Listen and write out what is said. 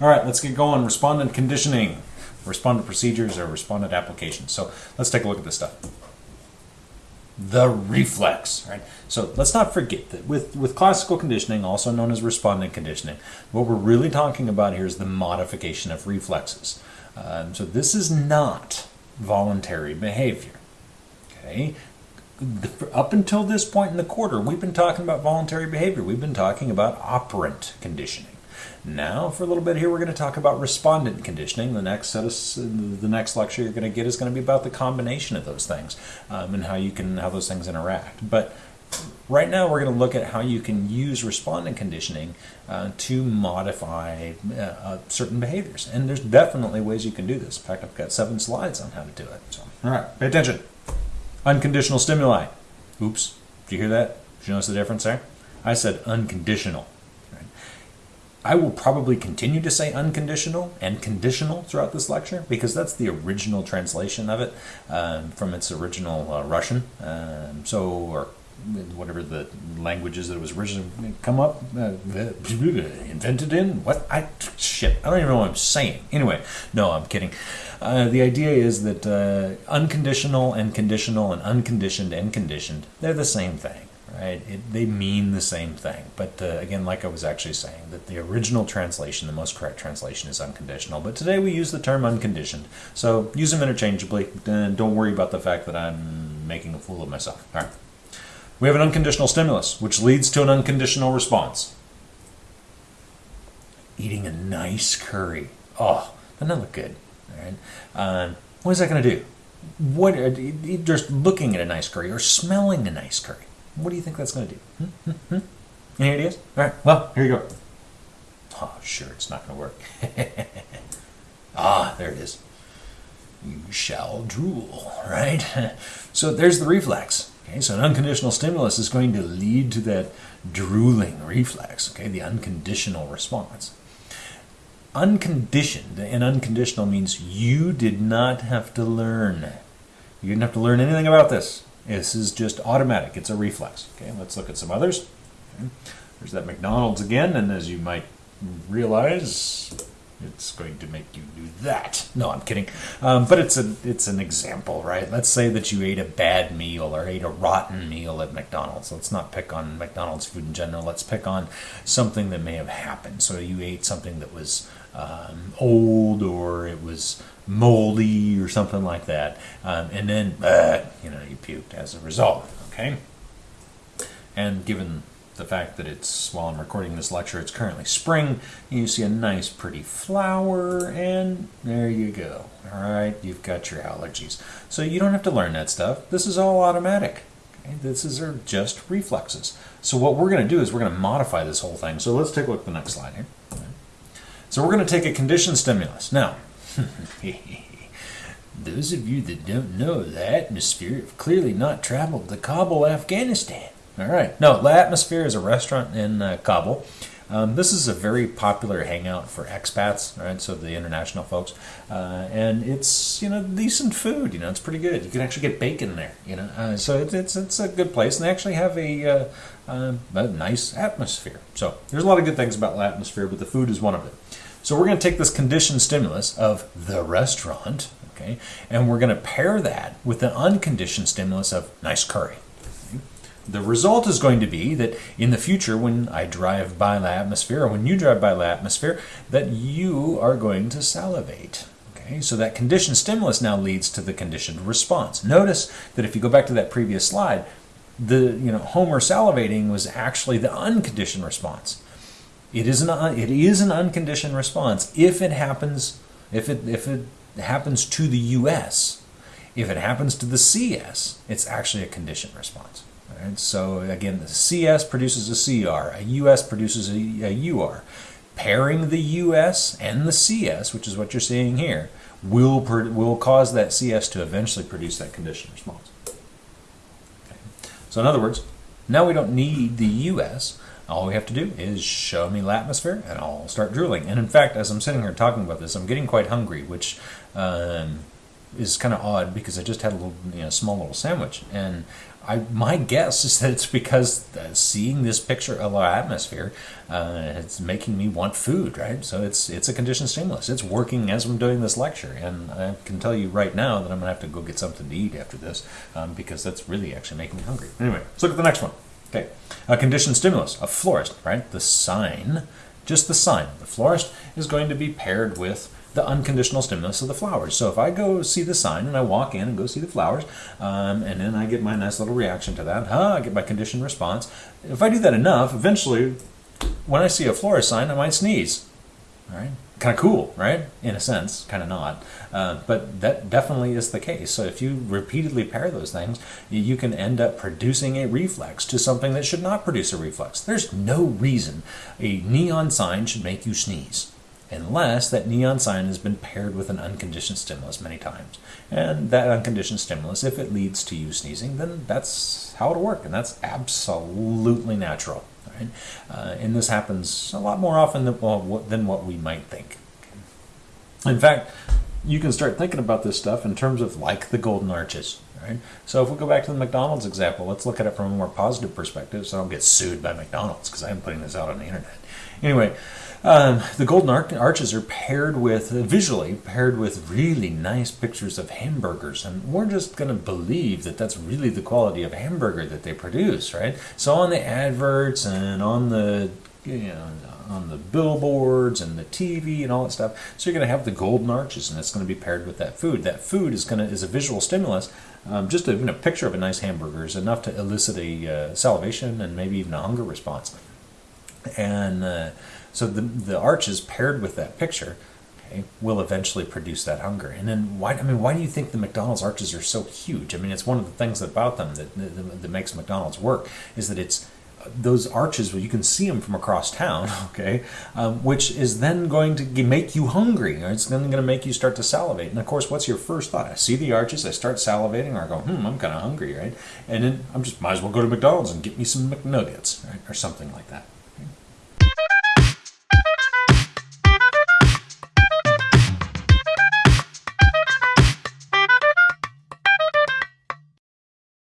All right, let's get going. Respondent conditioning, respondent procedures, or respondent applications. So let's take a look at this stuff. The reflex, right? So let's not forget that with, with classical conditioning, also known as respondent conditioning, what we're really talking about here is the modification of reflexes. Um, so this is not voluntary behavior. Okay, up until this point in the quarter, we've been talking about voluntary behavior. We've been talking about operant conditioning. Now, for a little bit here, we're going to talk about respondent conditioning. The next set of the next lecture you're going to get is going to be about the combination of those things um, and how you can how those things interact. But right now, we're going to look at how you can use respondent conditioning uh, to modify uh, uh, certain behaviors. And there's definitely ways you can do this. In fact, I've got seven slides on how to do it. So, all right, pay attention. Unconditional stimuli. Oops. Did you hear that? Did you notice the difference there? I said unconditional. I will probably continue to say unconditional and conditional throughout this lecture because that's the original translation of it um, from its original uh, Russian. Um, so, or whatever the languages that it was originally come up, uh, invented in. What I shit, I don't even know what I'm saying. Anyway, no, I'm kidding. Uh, the idea is that uh, unconditional and conditional and unconditioned and conditioned, they're the same thing right? It, they mean the same thing. But uh, again, like I was actually saying, that the original translation, the most correct translation is unconditional. But today we use the term unconditioned. So use them interchangeably. And don't worry about the fact that I'm making a fool of myself. All right. We have an unconditional stimulus, which leads to an unconditional response. Eating a nice curry. Oh, doesn't that look good? All right. Uh, what is that going to do? What uh, just looking at a nice curry or smelling a nice curry what do you think that's going to do? Hmm? Hmm? Hmm? Any ideas? All right, well, here you go. Oh, sure, it's not going to work. ah, there it is. You shall drool, right? so there's the reflex. Okay, so an unconditional stimulus is going to lead to that drooling reflex, okay, the unconditional response. Unconditioned and unconditional means you did not have to learn. You didn't have to learn anything about this. This is just automatic. It's a reflex. Okay, let's look at some others. Okay. There's that McDonald's again, and as you might realize, it's going to make you do that. No, I'm kidding. Um, but it's a it's an example, right? Let's say that you ate a bad meal or ate a rotten meal at McDonald's. Let's not pick on McDonald's food in general. Let's pick on something that may have happened. So you ate something that was um, old or it was moldy or something like that, um, and then uh, you know you puked as a result. Okay, and given the fact that it's while I'm recording this lecture, it's currently spring. You see a nice, pretty flower, and there you go. All right, you've got your allergies, so you don't have to learn that stuff. This is all automatic. This is are just reflexes. So what we're going to do is we're going to modify this whole thing. So let's take a look at the next slide here. So we're going to take a conditioned stimulus. Now, those of you that don't know the atmosphere have clearly not traveled to Kabul, Afghanistan. All right. No, the Atmosphere is a restaurant in uh, Kabul. Um, this is a very popular hangout for expats, right? So the international folks, uh, and it's you know decent food. You know, it's pretty good. You can actually get bacon there. You know, uh, so it's, it's it's a good place, and they actually have a, uh, uh, a nice atmosphere. So there's a lot of good things about La Atmosphere, but the food is one of them. So we're going to take this conditioned stimulus of the restaurant, okay, and we're going to pair that with the unconditioned stimulus of nice curry. The result is going to be that in the future, when I drive by the Atmosphere, or when you drive by the Atmosphere, that you are going to salivate. Okay, so that conditioned stimulus now leads to the conditioned response. Notice that if you go back to that previous slide, the you know Homer salivating was actually the unconditioned response. It is an it is an unconditioned response if it happens if it if it happens to the US If it happens to the CS, it's actually a conditioned response. Right? So again, the CS produces a CR, a US produces a, a UR. Pairing the US and the CS, which is what you're seeing here, will will cause that CS to eventually produce that conditioned response. Okay. So in other words, now we don't need the US all we have to do is show me the atmosphere and I'll start drooling. And in fact, as I'm sitting here talking about this, I'm getting quite hungry, which um, is kind of odd because I just had a little, you know, small little sandwich, and I my guess is that it's because uh, seeing this picture of our atmosphere, uh, it's making me want food, right? So it's it's a conditioned stimulus. It's working as I'm doing this lecture, and I can tell you right now that I'm gonna have to go get something to eat after this um, because that's really actually making me hungry. Anyway, let's look at the next one. Okay, a conditioned stimulus, a florist, right? The sign, just the sign. The florist is going to be paired with the unconditional stimulus of the flowers. So if I go see the sign and I walk in and go see the flowers, um, and then I get my nice little reaction to that, huh, I get my conditioned response. If I do that enough, eventually, when I see a florist sign, I might sneeze. All right? Kind of cool, right? In a sense, kind of not. Uh, but that definitely is the case. So if you repeatedly pair those things, you can end up producing a reflex to something that should not produce a reflex. There's no reason a neon sign should make you sneeze unless that neon sign has been paired with an unconditioned stimulus many times. And that unconditioned stimulus, if it leads to you sneezing, then that's how it'll work, and that's absolutely natural. Right? Uh, and this happens a lot more often than, well, than what we might think. In fact, you can start thinking about this stuff in terms of like the golden arches. Right? So if we go back to the McDonald's example, let's look at it from a more positive perspective so I don't get sued by McDonald's because I'm putting this out on the internet. Anyway, um, the golden arches are paired with, uh, visually, paired with really nice pictures of hamburgers. And we're just going to believe that that's really the quality of hamburger that they produce, right? So on the adverts and on the, on the billboards and the TV and all that stuff. So you're going to have the golden arches, and it's going to be paired with that food. That food is going to is a visual stimulus. Um, just a picture of a nice hamburger is enough to elicit a uh, salivation and maybe even a hunger response. And uh, so the, the arches paired with that picture okay, will eventually produce that hunger. And then why, I mean, why do you think the McDonald's arches are so huge? I mean, it's one of the things about them that, that, that makes McDonald's work is that it's those arches you can see them from across town, okay, um, which is then going to make you hungry. It's then going to make you start to salivate. And of course, what's your first thought? I see the arches, I start salivating, or I go, hmm, I'm kind of hungry, right? And then I'm just might as well go to McDonald's and get me some McNuggets, right, or something like that.